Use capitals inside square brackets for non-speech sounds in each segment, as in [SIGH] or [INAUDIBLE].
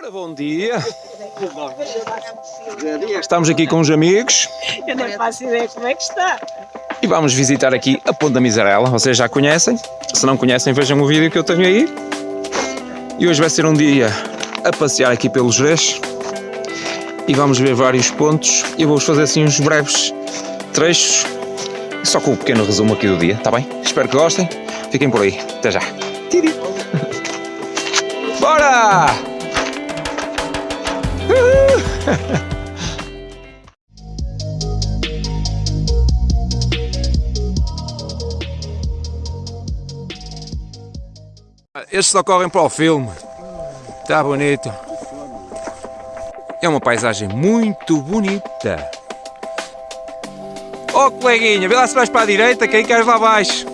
Ora, [LAUGHS] bom dia. Estamos aqui com os amigos Eu nem faço ideia como é que está. e vamos visitar aqui a Ponta Miserela. Vocês já conhecem? Se não conhecem, vejam o vídeo que eu tenho aí. E hoje vai ser um dia a passear aqui pelos Jerez e vamos ver vários pontos. Eu vou-vos fazer assim uns breves trechos, só com um pequeno resumo aqui do dia, está bem? Espero que gostem. Fiquem por aí. Até já. Tiri. [LAUGHS] Bora! [LAUGHS] Estes só correm para o filme. Está bonito. É uma paisagem muito bonita. Oh coleguinha, vê lá se vais para a direita que aí queres lá abaixo.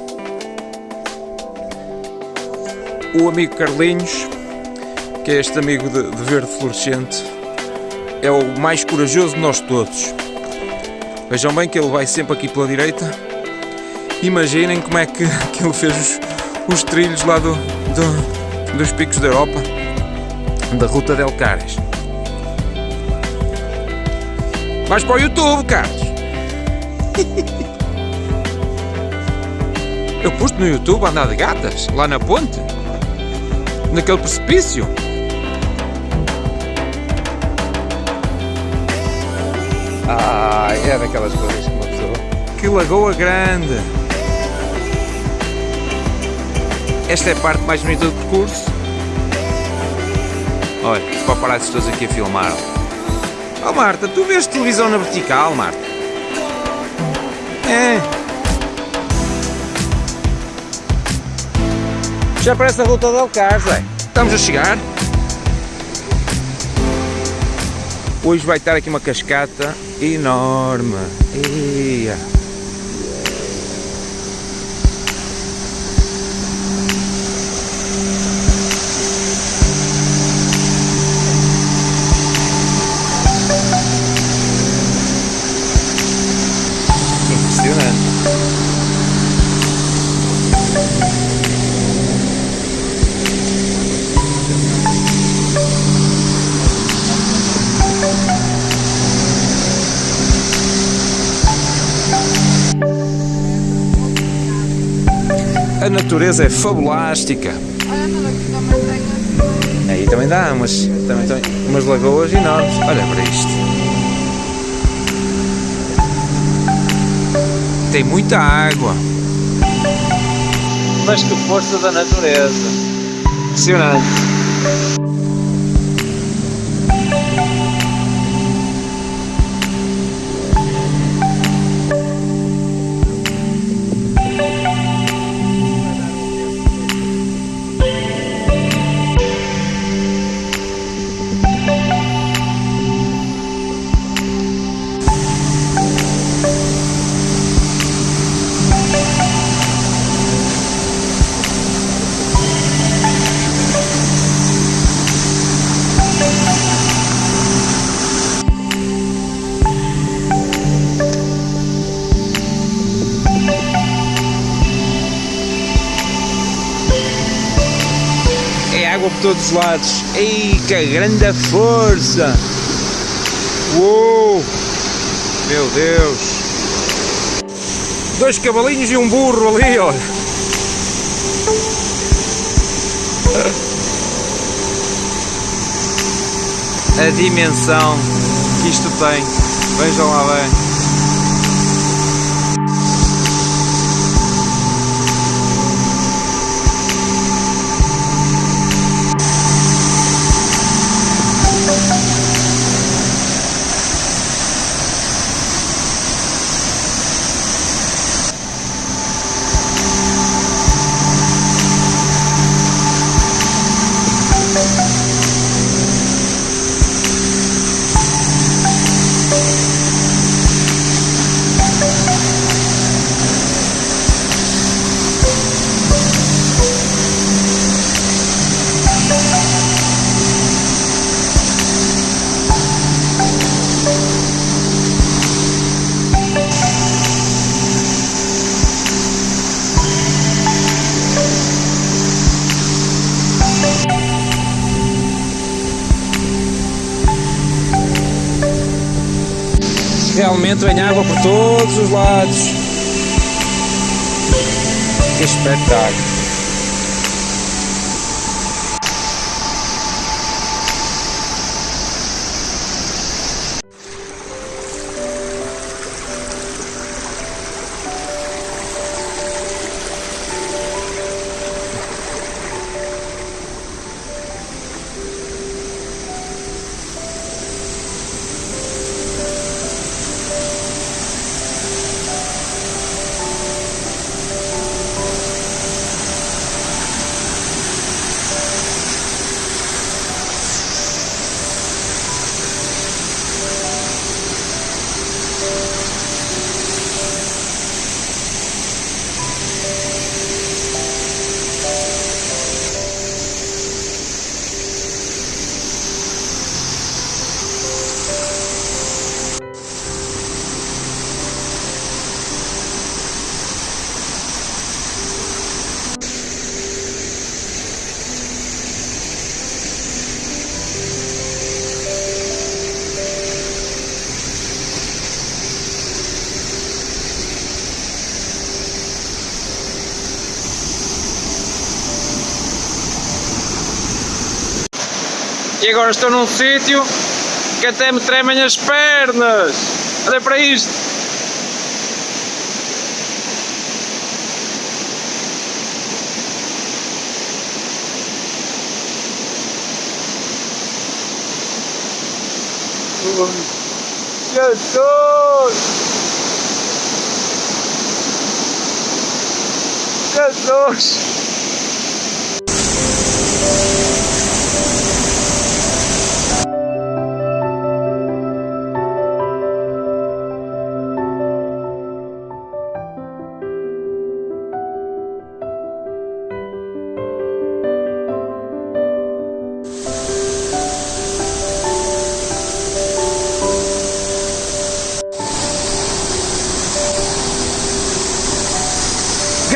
O amigo Carlinhos, que é este amigo de, de verde fluorescente, é o mais corajoso de nós todos. Vejam bem que ele vai sempre aqui pela direita. Imaginem como é que, que ele fez os, os trilhos lá do, do- dos picos da Europa, da Ruta del Cares. Vais para o YouTube, Carlos! [LAUGHS] Eu pus no YouTube a andar de gatas, lá na ponte, naquele precipício. Ah, é daquelas coisas que uma pessoa. Que lagoa grande! Esta é a parte mais bonita do percurso. Olha, os paparazzi todos aqui a filmar. Oh Marta, tu vês televisão na vertical, Marta? É. Já parece a ruta del Cars, é? Estamos a chegar. Hoje vai estar aqui uma cascata enorme. Ia. A natureza é fabulástica. Aí também dá umas, também tem umas lagoas enormes. Olha para isto. Tem muita água. Mas que força da natureza. Impressionante. Todos os lados. Ei, que grande força! Uou! Meu Deus! Dois cavalinhos e um burro ali, olha! A dimensão que isto tem. Vejam lá bem. Realmente vem água por todos os lados. Que espetáculo. E agora estou num sítio que até me tremem as pernas. Olha para isto. Jesus! Jesus!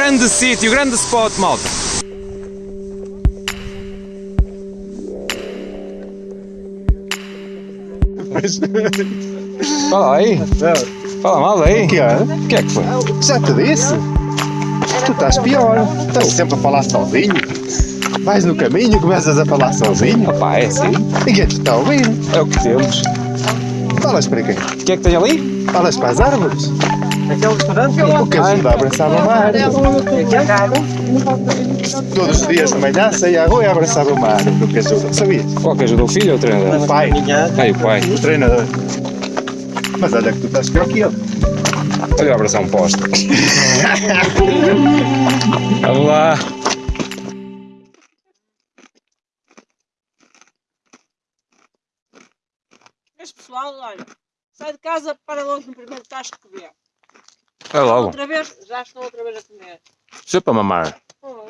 Grande sítio, grande spot, malta. [LAUGHS] Fala aí. Fala mal aí. O que é? O que é que foi? Já te disse? Tu estás pior. Estás sempre a falar sozinho. Vais no caminho e começas a falar sozinho. Opa, é assim. Ninguém te está a ouvir. É o que temos. Falas para quem? O que é que tem ali? Falas para as árvores. Aquele restaurante O que ajuda a abraçar uma árvore. Todos os dias de manhã saía à rua e abraçava uma árvore. O que ajuda. Sabias? Qual que ajuda o filho ou o treinador? O pai. Ai, o pai. O treinador. Mas olha que tu estás pior que ele. Olha eu abraçar um poste. [LAUGHS] Vamos lá. Mas pessoal, olha, sai de casa para longe no primeiro tacho que vê. É logo. Outra vez, já estou outra vez a comer. Sempre a mamar. Oh.